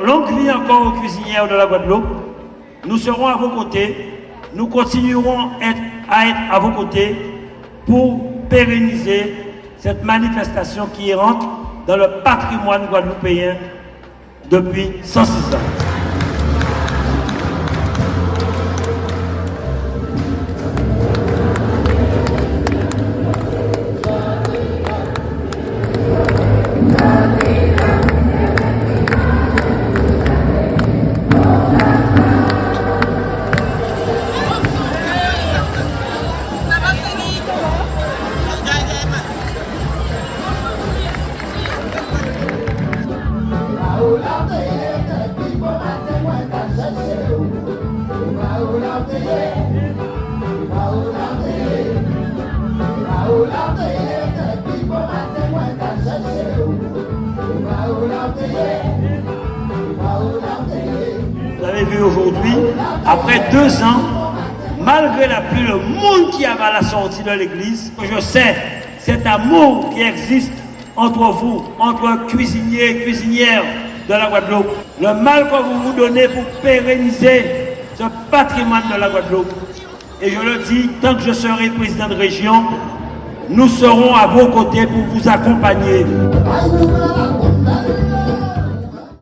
Longue vie encore aux cuisinières de la Guadeloupe. Nous serons à vos côtés. Nous continuerons à être à vos côtés pour pérenniser cette manifestation qui rentre dans le patrimoine guadeloupéen depuis 106 ans. Vous avez vu aujourd'hui, après deux ans, malgré la pluie, le monde qui avait à la sortie de l'église, je sais cet amour qui existe entre vous, entre cuisiniers et cuisinières de la Guadeloupe, le mal que vous vous donnez pour pérenniser ce patrimoine de la Guadeloupe. Et je le dis, tant que je serai président de région, nous serons à vos côtés pour vous accompagner.